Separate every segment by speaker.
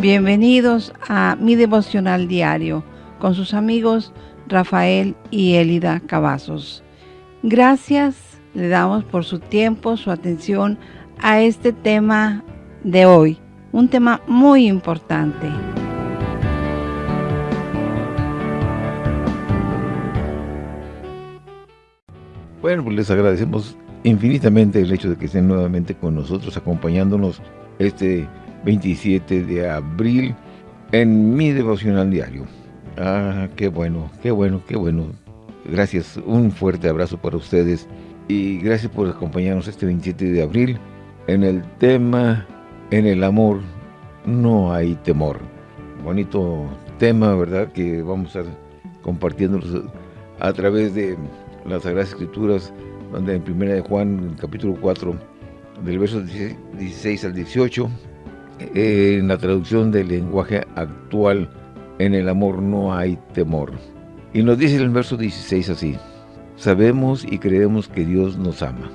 Speaker 1: Bienvenidos a mi devocional diario con sus amigos Rafael y Elida Cavazos. Gracias le damos por su tiempo, su atención a este tema de hoy, un tema muy importante.
Speaker 2: Bueno, pues les agradecemos infinitamente el hecho de que estén nuevamente con nosotros, acompañándonos este 27 de abril en mi devocional diario. Ah, qué bueno, qué bueno, qué bueno. Gracias, un fuerte abrazo para ustedes y gracias por acompañarnos este 27 de abril en el tema En el amor no hay temor. Bonito tema, ¿verdad? Que vamos a compartiendo a través de las Sagradas Escrituras, donde en Primera de Juan, capítulo 4, del verso 16 al 18, en la traducción del lenguaje actual, en el amor no hay temor. Y nos dice el verso 16 así, sabemos y creemos que Dios nos ama.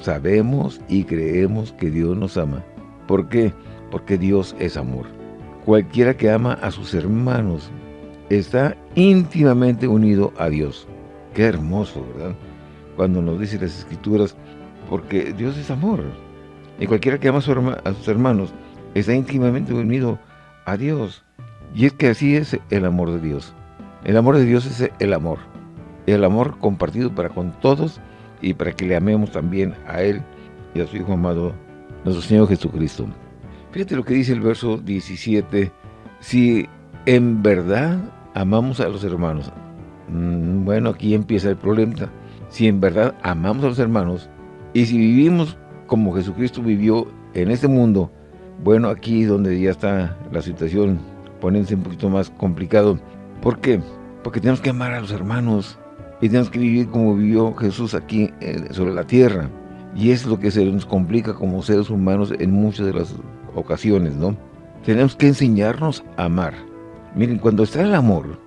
Speaker 2: Sabemos y creemos que Dios nos ama. ¿Por qué? Porque Dios es amor. Cualquiera que ama a sus hermanos está íntimamente unido a Dios. Qué hermoso, ¿verdad? Cuando nos dice las Escrituras, porque Dios es amor. Y cualquiera que ama a sus hermanos está íntimamente unido a Dios. Y es que así es el amor de Dios. El amor de Dios es el amor. El amor compartido para con todos y para que le amemos también a Él y a su Hijo amado, nuestro Señor Jesucristo. Fíjate lo que dice el verso 17. Si en verdad amamos a los hermanos. Mm, bueno, aquí empieza el problema. Si en verdad amamos a los hermanos y si vivimos como Jesucristo vivió en este mundo, bueno, aquí donde ya está la situación poniéndose un poquito más complicado. ¿Por qué? Porque tenemos que amar a los hermanos y tenemos que vivir como vivió Jesús aquí eh, sobre la tierra. Y es lo que se nos complica como seres humanos en muchas de las ocasiones, ¿no? Tenemos que enseñarnos a amar. Miren, cuando está el amor,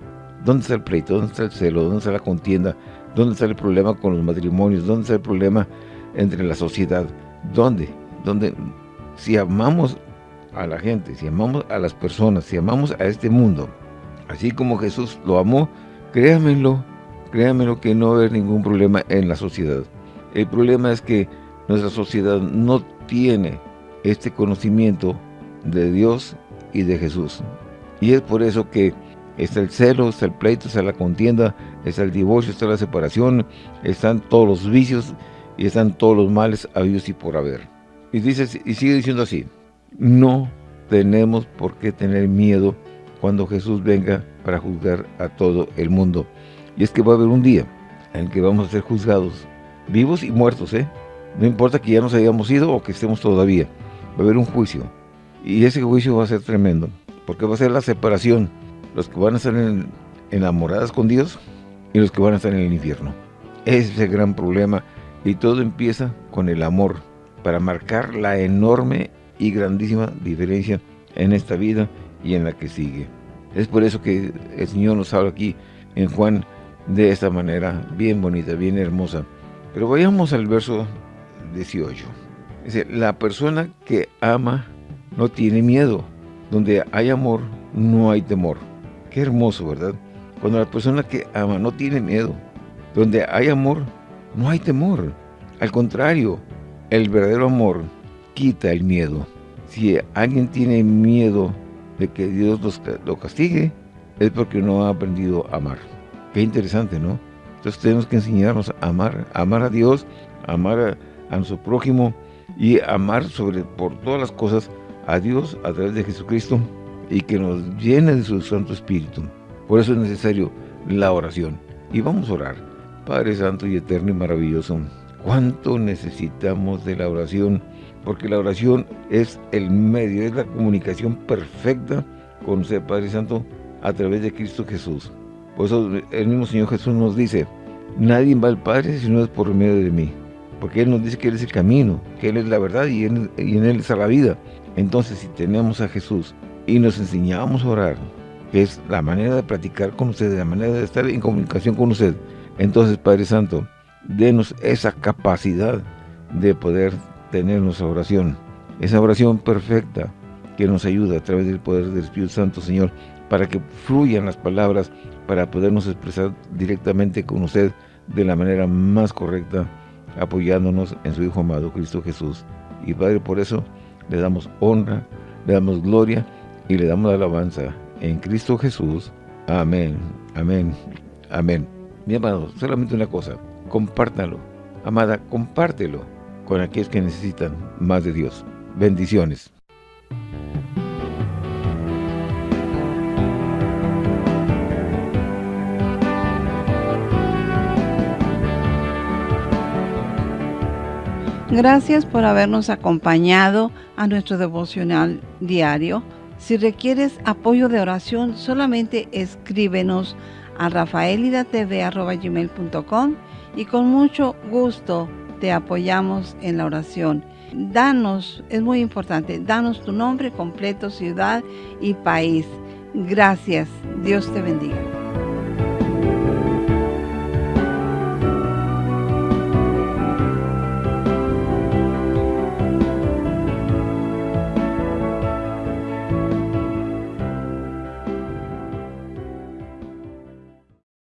Speaker 2: ¿dónde está el pleito? ¿Dónde está el celo? ¿Dónde está la contienda? ¿Dónde está el problema con los matrimonios? ¿Dónde está el problema entre la sociedad? ¿Dónde? ¿Dónde? Si amamos a la gente, si amamos a las personas, si amamos a este mundo, así como Jesús lo amó, créanmelo, créanmelo que no va ningún problema en la sociedad. El problema es que nuestra sociedad no tiene este conocimiento de Dios y de Jesús. Y es por eso que está el celo, está el pleito, está la contienda, está el divorcio, está la separación, están todos los vicios y están todos los males habidos y por haber. Y, dice, y sigue diciendo así, no tenemos por qué tener miedo cuando Jesús venga para juzgar a todo el mundo. Y es que va a haber un día en que vamos a ser juzgados, vivos y muertos, ¿eh? No importa que ya nos hayamos ido o que estemos todavía. Va a haber un juicio. Y ese juicio va a ser tremendo, porque va a ser la separación. Los que van a estar enamoradas con Dios y los que van a estar en el infierno. Ese es el gran problema. Y todo empieza con el amor, para marcar la enorme y grandísima diferencia en esta vida y en la que sigue. Es por eso que el Señor nos habla aquí en Juan de esta manera bien bonita, bien hermosa. Pero vayamos al verso 18. Dice, la persona que ama no tiene miedo. Donde hay amor, no hay temor. Qué hermoso, ¿verdad? Cuando la persona que ama no tiene miedo. Donde hay amor, no hay temor. Al contrario, el verdadero amor quita el miedo. Si alguien tiene miedo de que Dios lo castigue, es porque no ha aprendido a amar. Qué interesante, ¿no? Entonces tenemos que enseñarnos a amar, amar a Dios, amar a, nuestro prójimo y amar sobre por todas las cosas a Dios a través de Jesucristo y que nos llene de su Santo Espíritu. Por eso es necesario la oración. Y vamos a orar. Padre Santo y Eterno y Maravilloso, ¿cuánto necesitamos de la oración? Porque la oración es el medio, es la comunicación perfecta con usted, Padre Santo, a través de Cristo Jesús. Por eso el mismo Señor Jesús nos dice, nadie va al Padre si no es por medio de mí. Porque Él nos dice que Él es el camino, que Él es la verdad y, en Él está la vida. Entonces, si tenemos a Jesús y nos enseñamos a orar, que es la manera de practicar con usted, la manera de estar en comunicación con usted, entonces, Padre Santo, denos esa capacidad de poder tener nuestra oración, esa oración perfecta, que nos ayuda a través del poder del Espíritu Santo, Señor, para que fluyan las palabras, para podernos expresar directamente con usted de la manera más correcta, apoyándonos en su Hijo amado, Cristo Jesús. Y Padre, por eso le damos honra, le damos gloria y le damos alabanza en Cristo Jesús. Amén, amén, amén. Mi amado, solamente una cosa, compártalo. Amada, compártelo con aquellos que necesitan más de Dios. Bendiciones.
Speaker 1: Gracias por habernos acompañado a nuestro devocional diario. Si requieres apoyo de oración, solamente escríbenos a rafaelidatv.com y con mucho gusto te apoyamos en la oración. Danos, es muy importante, danos tu nombre completo, ciudad y país. Gracias. Dios te bendiga.